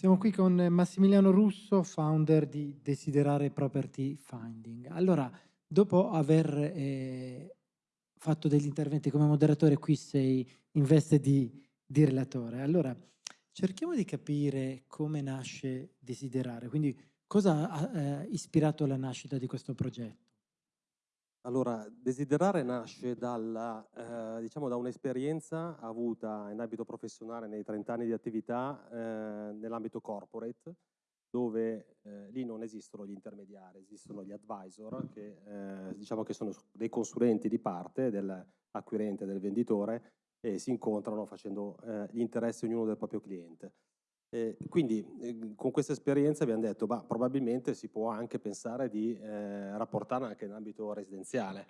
Siamo qui con Massimiliano Russo, founder di Desiderare Property Finding. Allora, dopo aver eh, fatto degli interventi come moderatore, qui sei in veste di, di relatore. Allora, cerchiamo di capire come nasce Desiderare, quindi cosa ha eh, ispirato la nascita di questo progetto? Allora, Desiderare nasce dalla, eh, diciamo da un'esperienza avuta in ambito professionale nei 30 anni di attività eh, nell'ambito corporate, dove eh, lì non esistono gli intermediari, esistono gli advisor, che eh, diciamo che sono dei consulenti di parte dell'acquirente, del venditore, e si incontrano facendo eh, gli interessi ognuno del proprio cliente. Eh, quindi eh, con questa esperienza abbiamo detto bah, probabilmente si può anche pensare di eh, rapportarla anche in ambito residenziale.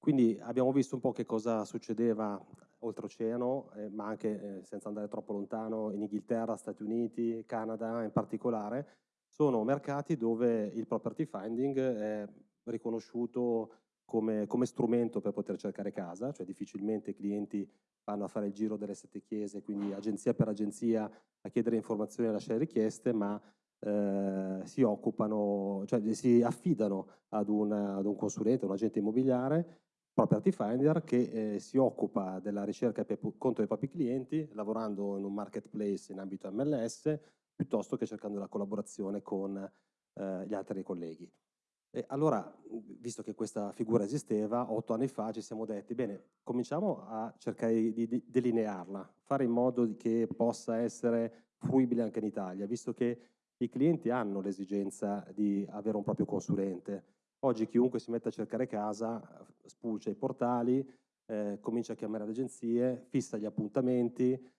Quindi abbiamo visto un po' che cosa succedeva oltreoceano, eh, ma anche eh, senza andare troppo lontano, in Inghilterra, Stati Uniti, Canada in particolare, sono mercati dove il property finding è riconosciuto come, come strumento per poter cercare casa, cioè difficilmente i clienti vanno a fare il giro delle sette chiese, quindi agenzia per agenzia a chiedere informazioni e a lasciare richieste, ma eh, si occupano, cioè si affidano ad, una, ad un consulente, un agente immobiliare, Property Finder, che eh, si occupa della ricerca per conto dei propri clienti, lavorando in un marketplace in ambito MLS, piuttosto che cercando la collaborazione con eh, gli altri colleghi. E allora, visto che questa figura esisteva, otto anni fa ci siamo detti, bene, cominciamo a cercare di delinearla, fare in modo che possa essere fruibile anche in Italia, visto che i clienti hanno l'esigenza di avere un proprio consulente. Oggi chiunque si mette a cercare casa, spulcia i portali, eh, comincia a chiamare le agenzie, fissa gli appuntamenti,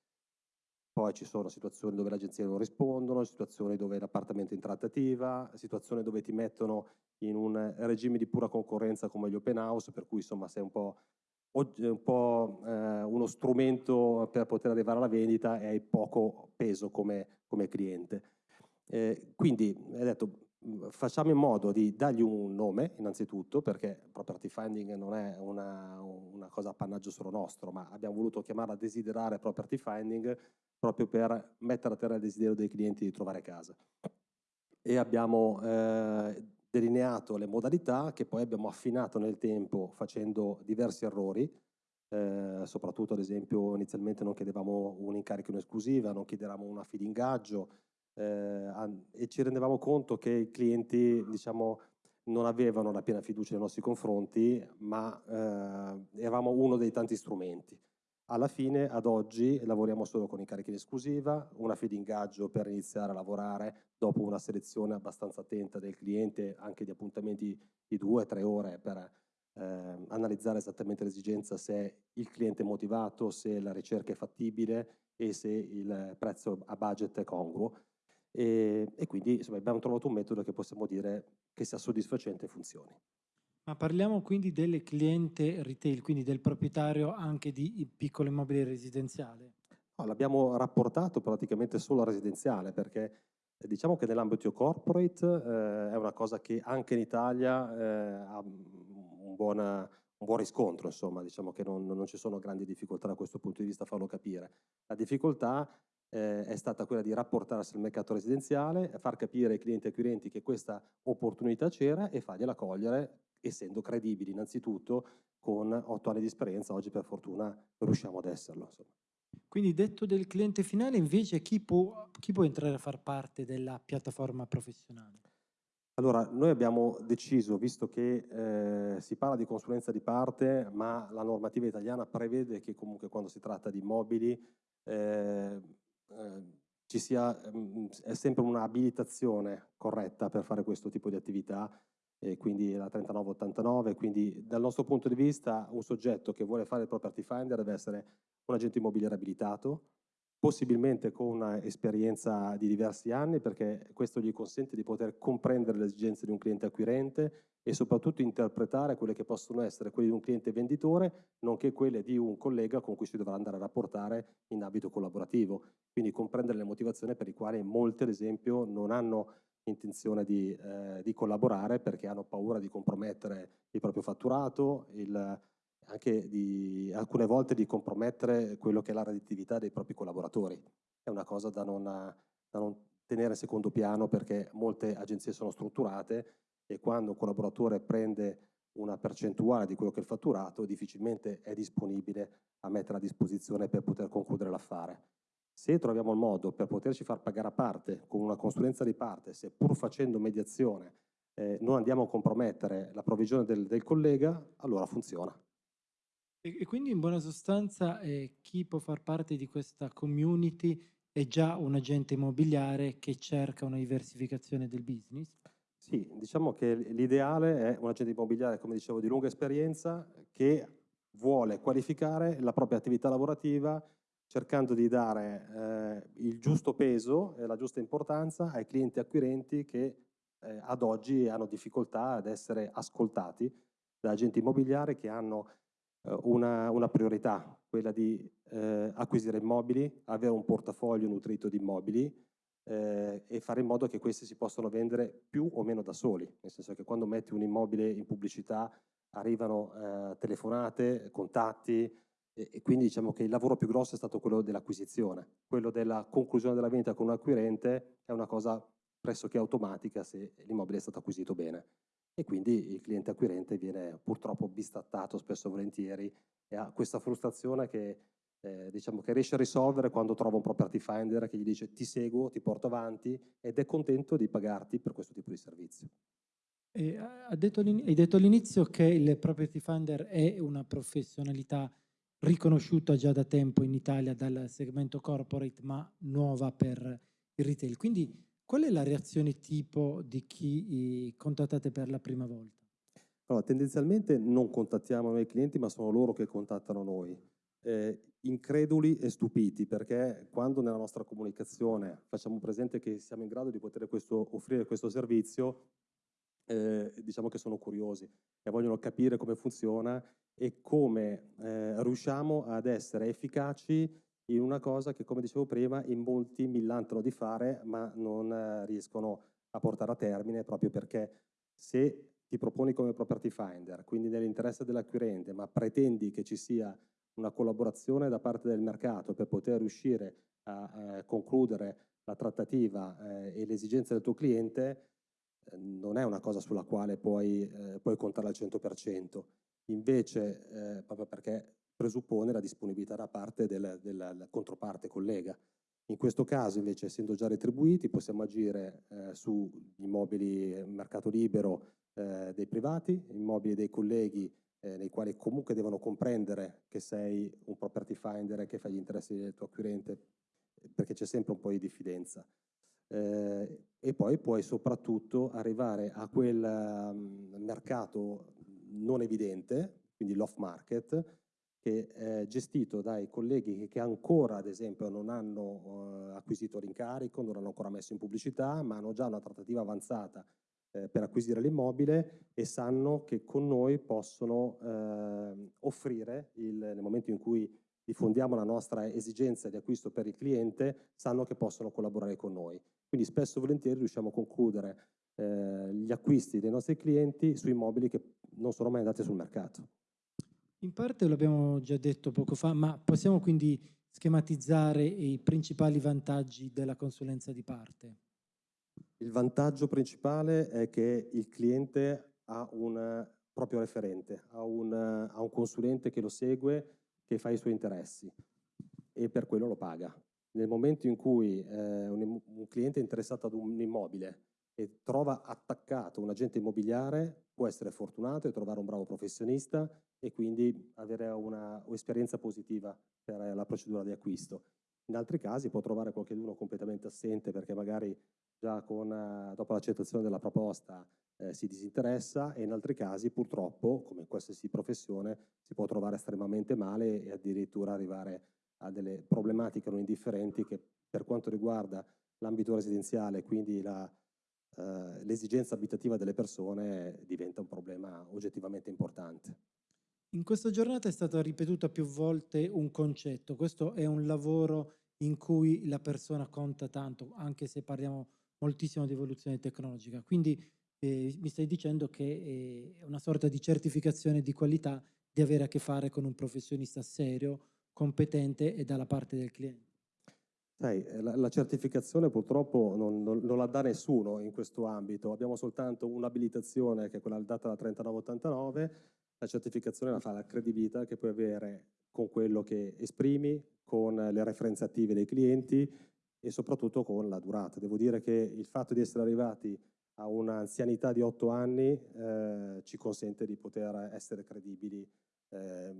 poi ci sono situazioni dove le agenzie non rispondono, situazioni dove l'appartamento è in trattativa, situazioni dove ti mettono in un regime di pura concorrenza come gli open house, per cui insomma sei un po', un po' eh, uno strumento per poter arrivare alla vendita e hai poco peso come, come cliente. Eh, quindi hai detto facciamo in modo di dargli un nome innanzitutto perché property finding non è una, una cosa appannaggio solo nostro ma abbiamo voluto chiamarla desiderare property finding proprio per mettere a terra il desiderio dei clienti di trovare casa. E abbiamo eh, delineato le modalità che poi abbiamo affinato nel tempo facendo diversi errori, eh, soprattutto ad esempio inizialmente non chiedevamo un incarico in esclusiva, non chiedevamo una fee d'ingaggio eh, e ci rendevamo conto che i clienti diciamo, non avevano la piena fiducia nei nostri confronti, ma eh, eravamo uno dei tanti strumenti. Alla fine, ad oggi, lavoriamo solo con incarichi in esclusiva, una fee di ingaggio per iniziare a lavorare dopo una selezione abbastanza attenta del cliente, anche di appuntamenti di due o tre ore per eh, analizzare esattamente l'esigenza se il cliente è motivato, se la ricerca è fattibile e se il prezzo a budget è congruo. E, e quindi insomma, abbiamo trovato un metodo che possiamo dire che sia soddisfacente e funzioni. Ma parliamo quindi del cliente retail, quindi del proprietario anche di piccolo immobile residenziale? No, l'abbiamo rapportato praticamente solo al residenziale perché eh, diciamo che nell'ambito corporate eh, è una cosa che anche in Italia eh, ha un buon, un buon, riscontro, insomma, diciamo che non, non, ci sono grandi difficoltà da questo punto di vista a farlo capire. La difficoltà eh, è stata quella di rapportarsi al mercato residenziale, far capire ai clienti e acquirenti che questa opportunità c'era e fargliela cogliere essendo credibili innanzitutto con otto anni di esperienza, oggi per fortuna riusciamo ad esserlo. Insomma. Quindi detto del cliente finale, invece chi può, chi può entrare a far parte della piattaforma professionale? Allora, noi abbiamo deciso, visto che eh, si parla di consulenza di parte, ma la normativa italiana prevede che comunque quando si tratta di immobili eh, eh, ci sia mh, è sempre un'abilitazione corretta per fare questo tipo di attività e quindi la 3989, quindi dal nostro punto di vista un soggetto che vuole fare il property finder deve essere un agente immobiliare abilitato, possibilmente con un'esperienza di diversi anni perché questo gli consente di poter comprendere le esigenze di un cliente acquirente e soprattutto interpretare quelle che possono essere quelle di un cliente venditore nonché quelle di un collega con cui si dovrà andare a rapportare in ambito collaborativo. Quindi comprendere le motivazioni per le quali molti ad esempio non hanno intenzione di, eh, di, collaborare perché hanno paura di compromettere il proprio fatturato, il, anche di, alcune volte di compromettere quello che è la redditività dei propri collaboratori. È una cosa da non, da non tenere secondo piano perché molte agenzie sono strutturate e quando un collaboratore prende una percentuale di quello che è il fatturato, difficilmente è disponibile a mettere a disposizione per poter concludere l'affare. Se troviamo il modo per poterci far pagare a parte, con una consulenza di parte, se pur facendo mediazione eh, non andiamo a compromettere la provvigione del, del collega, allora funziona. E, e, quindi in buona sostanza eh, chi può far parte di questa community è già un agente immobiliare che cerca una diversificazione del business? Sì, diciamo che l'ideale è un agente immobiliare, come dicevo, di lunga esperienza che vuole qualificare la propria attività lavorativa cercando di dare eh, il giusto peso e la giusta importanza ai clienti acquirenti che eh, ad oggi hanno difficoltà ad essere ascoltati da agenti immobiliari che hanno eh, una, una, priorità, quella di eh, acquisire immobili, avere un portafoglio nutrito di immobili eh, e fare in modo che questi si possano vendere più o meno da soli, nel senso che quando metti un immobile in pubblicità arrivano eh, telefonate, contatti, e, quindi diciamo che il lavoro più grosso è stato quello dell'acquisizione, quello della conclusione della vendita con un acquirente è una cosa pressoché automatica se l'immobile è stato acquisito bene. E quindi il cliente acquirente viene purtroppo bistattato spesso e volentieri e ha questa frustrazione che, eh, diciamo che riesce a risolvere quando trova un property finder che gli dice ti seguo, ti porto avanti ed è contento di pagarti per questo tipo di servizio. E hai detto all'inizio che il property finder è una professionalità riconosciuta già da tempo in Italia dal segmento corporate, ma nuova per il retail. Quindi qual è la reazione tipo di chi eh, contattate per la prima volta? Allora, tendenzialmente non contattiamo noi i clienti, ma sono loro che contattano noi. Eh, increduli e stupiti, perché quando nella nostra comunicazione facciamo presente che siamo in grado di poter questo, offrire questo servizio, eh, diciamo che sono curiosi e vogliono capire come funziona e come eh, riusciamo ad essere efficaci in una cosa che, come dicevo prima, in molti millantano di fare, ma non eh, riescono a portare a termine proprio perché se ti proponi come property finder, quindi nell'interesse dell'acquirente, ma pretendi che ci sia una collaborazione da parte del mercato per poter riuscire a eh, concludere la trattativa eh, e le esigenze del tuo cliente, eh, non è una cosa sulla quale puoi, eh, puoi contare al 100%. Invece, eh, proprio perché presuppone la disponibilità da parte della, della controparte collega. In questo caso, invece, essendo già retribuiti, possiamo agire sugli immobili mercato libero dei privati, immobili dei colleghi eh, nei quali comunque devono comprendere che sei un property finder e che fai gli interessi del tuo acquirente, perché c'è sempre un po' di diffidenza. Eh, e poi puoi soprattutto arrivare a quel um, mercato non evidente, quindi l'off market, che è gestito dai colleghi che ancora, ad esempio, non hanno eh, acquisito l'incarico, non hanno ancora messo in pubblicità, ma hanno già una trattativa avanzata eh, per acquisire l'immobile e sanno che con noi possono eh, offrire, il, nel momento in cui diffondiamo la nostra esigenza di acquisto per il cliente, sanno che possono collaborare con noi. Quindi spesso e volentieri riusciamo a concludere eh, gli acquisti dei nostri clienti su immobili che non sono mai andati sul mercato. In parte l'abbiamo già detto poco fa, ma possiamo quindi schematizzare i principali vantaggi della consulenza di parte? Il vantaggio principale è che il cliente ha un proprio referente, ha un, ha un consulente che lo segue, che fa i suoi interessi e per quello lo paga. Nel momento in cui eh, un, un cliente è interessato ad un immobile e trova attaccato un agente immobiliare, può essere fortunato e trovare un bravo professionista e quindi avere un'esperienza positiva per la procedura di acquisto. In altri casi può trovare qualcuno completamente assente perché magari già con, eh, dopo l'accettazione della proposta eh, si disinteressa e in altri casi purtroppo, come in qualsiasi professione, si può trovare estremamente male e addirittura arrivare a delle problematiche non indifferenti che per quanto riguarda l'ambito residenziale, quindi la, eh, l'esigenza abitativa delle persone diventa un problema oggettivamente importante. In questa giornata è stato ripetuto più volte un concetto, questo è un lavoro in cui la persona conta tanto, anche se parliamo moltissimo di evoluzione tecnologica, quindi eh, mi stai dicendo che eh, è una sorta di certificazione di qualità di avere a che fare con un professionista serio, competente e dalla parte del cliente. Sai, eh, la, la certificazione purtroppo non, non, non, la dà nessuno in questo ambito, abbiamo soltanto un'abilitazione che è quella data da 3989, la certificazione la fa la credibilità che puoi avere con quello che esprimi, con le referenze attive dei clienti e soprattutto con la durata. Devo dire che il fatto di essere arrivati a un'anzianità di otto anni eh, ci consente di poter essere credibili eh,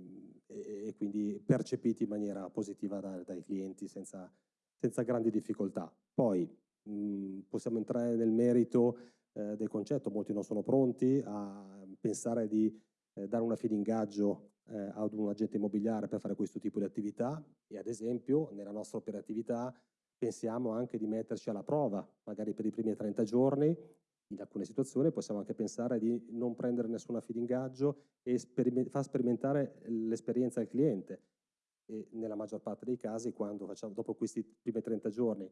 e, e, quindi percepiti in maniera positiva da, dai clienti senza, senza, grandi difficoltà. Poi mh, possiamo entrare nel merito eh, del concetto, molti non sono pronti a pensare di eh, dare una fee di ingaggio eh, ad un agente immobiliare per fare questo tipo di attività e ad esempio nella nostra operatività pensiamo anche di metterci alla prova, magari per i primi 30 giorni, in alcune situazioni possiamo anche pensare di non prendere nessuna fee d'ingaggio e sperime far sperimentare l'esperienza al cliente. E nella maggior parte dei casi, quando facciamo, dopo questi primi 30 giorni,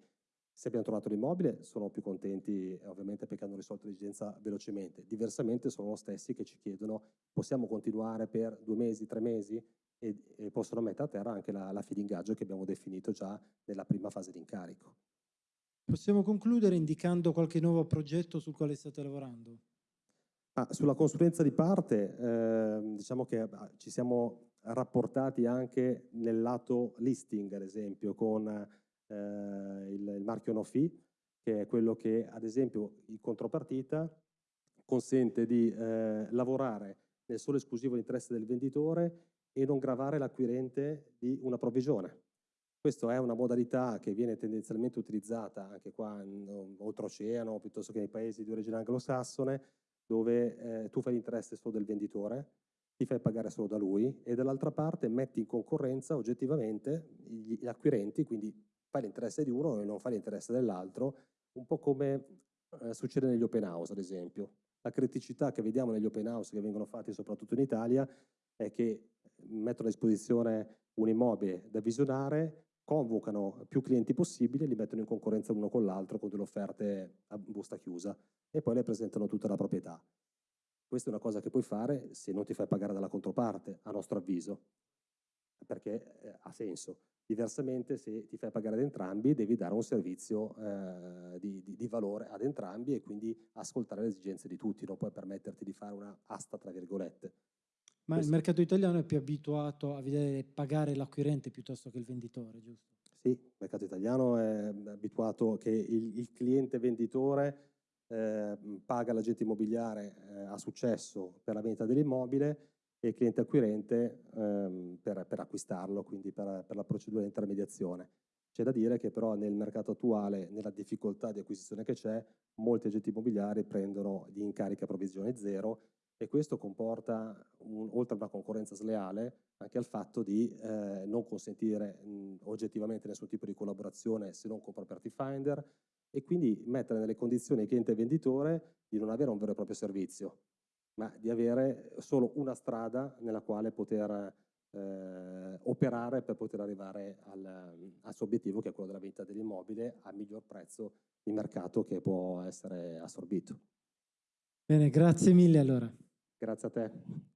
se abbiamo trovato l'immobile, sono più contenti ovviamente perché hanno risolto l'esigenza velocemente. Diversamente sono lo stessi che ci chiedono possiamo continuare per due mesi, tre mesi e, e possono mettere a terra anche la, la fee d'ingaggio che abbiamo definito già nella prima fase di incarico. Possiamo concludere indicando qualche nuovo progetto sul quale state lavorando? Ah, sulla consulenza di parte, eh, diciamo che ah, ci siamo rapportati anche nel lato listing, ad esempio, con eh, il, il, marchio no fee, che è quello che, ad esempio, in contropartita consente di eh, lavorare nel solo esclusivo interesse del venditore e non gravare l'acquirente di una provvigione. Questa è una modalità che viene tendenzialmente utilizzata anche qua oltreoceano, piuttosto che nei paesi di origine anglosassone, dove eh, tu fai l'interesse solo del venditore, ti fai pagare solo da lui e dall'altra parte metti in concorrenza oggettivamente gli, gli acquirenti, quindi fai l'interesse di uno e non fai l'interesse dell'altro, un po' come eh, succede negli open house ad esempio. La criticità che vediamo negli open house che vengono fatti soprattutto in Italia è che mettono a disposizione un immobile da visionare, convocano più clienti possibili li mettono in concorrenza l'uno con l'altro con delle offerte a busta chiusa e poi le presentano tutta la proprietà. Questa è una cosa che puoi fare se non ti fai pagare dalla controparte, a nostro avviso, perché eh, ha senso. Diversamente, se ti fai pagare ad entrambi, devi dare un servizio eh, di, di, di, valore ad entrambi e quindi ascoltare le esigenze di tutti, non puoi permetterti di fare una asta, tra virgolette. Ma il mercato italiano è più abituato a vedere pagare l'acquirente piuttosto che il venditore, giusto? Sì, il mercato italiano è abituato che il, il cliente venditore eh, paga l'agente immobiliare eh, a successo per la vendita dell'immobile e il cliente acquirente ehm, per, per, acquistarlo, quindi per, per la procedura di intermediazione. C'è da dire che però nel mercato attuale, nella difficoltà di acquisizione che c'è, molti agenti immobiliari prendono di incarica provvisione zero e questo comporta, un, oltre a una concorrenza sleale, anche al fatto di eh, non consentire mh, oggettivamente nessun tipo di collaborazione se non con Property Finder e quindi mettere nelle condizioni il cliente venditore di non avere un vero e proprio servizio, ma di avere solo una strada nella quale poter eh, operare per poter arrivare al, al suo obiettivo che è quello della vendita dell'immobile a miglior prezzo di mercato che può essere assorbito. Bene, grazie mille allora. Grazie a te.